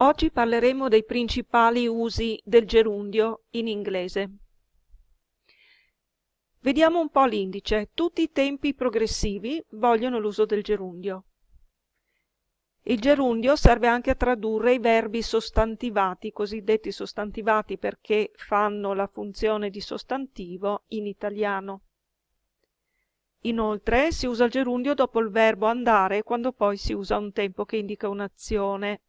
Oggi parleremo dei principali usi del gerundio in inglese. Vediamo un po' l'indice. Tutti i tempi progressivi vogliono l'uso del gerundio. Il gerundio serve anche a tradurre i verbi sostantivati, cosiddetti sostantivati perché fanno la funzione di sostantivo in italiano. Inoltre si usa il gerundio dopo il verbo andare quando poi si usa un tempo che indica un'azione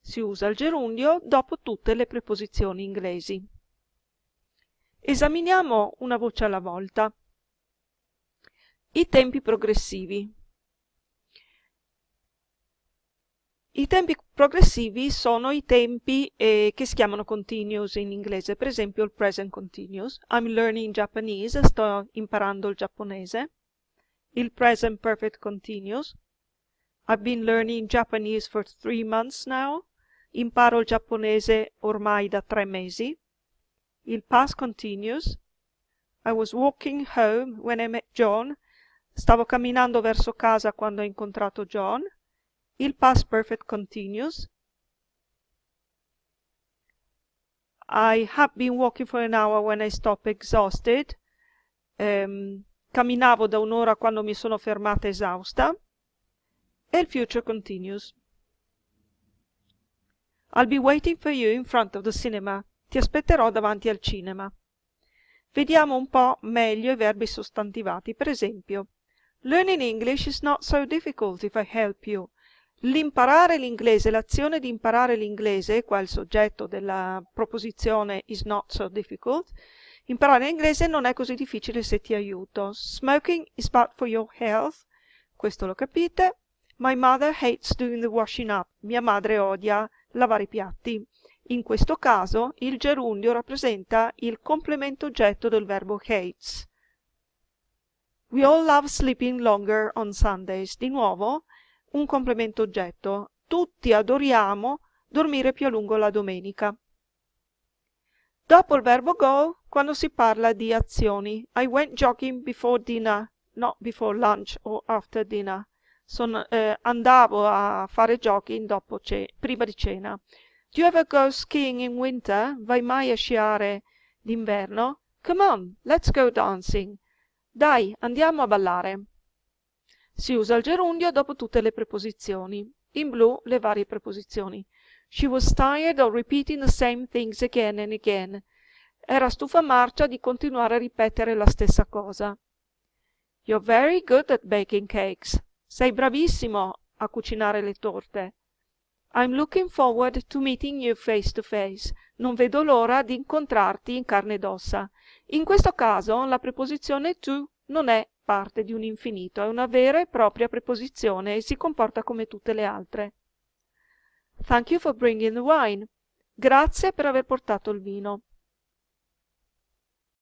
si usa il gerundio dopo tutte le preposizioni inglesi. Esaminiamo una voce alla volta. I tempi progressivi. I tempi progressivi sono i tempi eh, che si chiamano continuous in inglese, per esempio il present continuous. I'm learning Japanese, sto imparando il giapponese. Il present perfect continuous. I've been learning Japanese for three months now. Imparo il giapponese ormai da tre mesi. Il past continuous. I was walking home when I met John. Stavo camminando verso casa quando ho incontrato John. Il past perfect continuous. I have been walking for an hour when I stopped exhausted. Um, camminavo da un'ora quando mi sono fermata esausta. E il future continuous. I'll be waiting for you in front of the cinema. Ti aspetterò davanti al cinema. Vediamo un po' meglio i verbi sostantivati. Per esempio, Learning English is not so difficult if I help you. L'imparare l'inglese, l'azione di imparare l'inglese, qua il soggetto della proposizione is not so difficult, imparare l'inglese non è così difficile se ti aiuto. Smoking is bad for your health, questo lo capite. My mother hates doing the washing up. Mia madre odia lavare i piatti. In questo caso il gerundio rappresenta il complemento oggetto del verbo hates. We all love sleeping longer on Sundays. Di nuovo un complemento oggetto. Tutti adoriamo dormire più a lungo la domenica. Dopo il verbo go, quando si parla di azioni. I went jogging before dinner, not before lunch or after dinner son, eh, andavo a fare jogging dopo prima di cena. Do you ever go skiing in winter? Vai mai a sciare d'inverno? Come on, let's go dancing. Dai, andiamo a ballare. Si usa il gerundio dopo tutte le preposizioni. In blu le varie preposizioni. She was tired of repeating the same things again and again. Era stufa marcia di continuare a ripetere la stessa cosa. You're very good at baking cakes. Sei bravissimo a cucinare le torte. I'm looking forward to meeting you face to face. Non vedo l'ora di incontrarti in carne ed ossa. In questo caso la preposizione to non è parte di un infinito, è una vera e propria preposizione e si comporta come tutte le altre. Thank you for bringing the wine. Grazie per aver portato il vino.